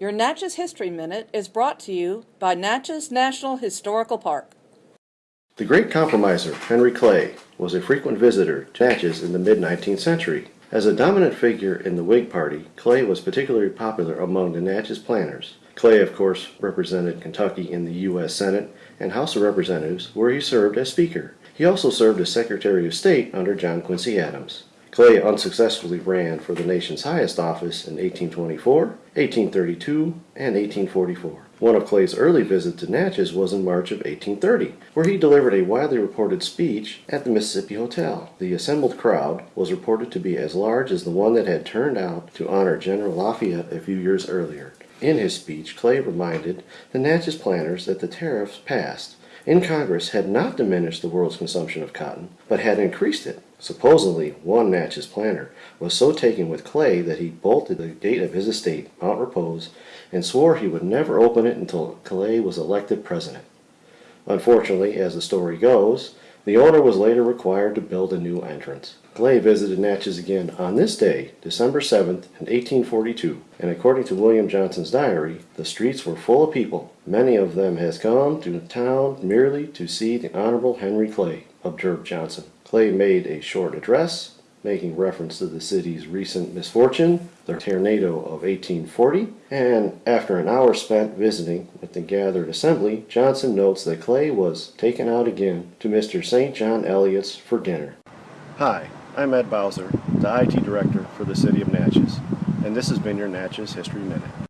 Your Natchez History Minute is brought to you by Natchez National Historical Park. The great compromiser, Henry Clay, was a frequent visitor to Natchez in the mid-19th century. As a dominant figure in the Whig Party, Clay was particularly popular among the Natchez planters. Clay, of course, represented Kentucky in the U.S. Senate and House of Representatives, where he served as Speaker. He also served as Secretary of State under John Quincy Adams. Clay unsuccessfully ran for the nation's highest office in 1824, 1832, and 1844. One of Clay's early visits to Natchez was in March of 1830, where he delivered a widely reported speech at the Mississippi Hotel. The assembled crowd was reported to be as large as the one that had turned out to honor General Lafayette a few years earlier. In his speech, Clay reminded the Natchez planters that the tariffs passed in Congress had not diminished the world's consumption of cotton, but had increased it. Supposedly, one Natchez planter was so taken with Clay that he bolted the gate of his estate, Mount Repose, and swore he would never open it until Clay was elected president. Unfortunately, as the story goes, the owner was later required to build a new entrance. Clay visited Natchez again on this day, December 7th, in 1842, and according to William Johnson's diary, the streets were full of people. Many of them has come to town merely to see the Honorable Henry Clay, observed Johnson. Clay made a short address, making reference to the city's recent misfortune, the tornado of 1840, and after an hour spent visiting with the gathered assembly, Johnson notes that Clay was taken out again to Mr. St. John Eliot's for dinner. Hi, I'm Ed Bowser, the IT Director for the City of Natchez, and this has been your Natchez History Minute.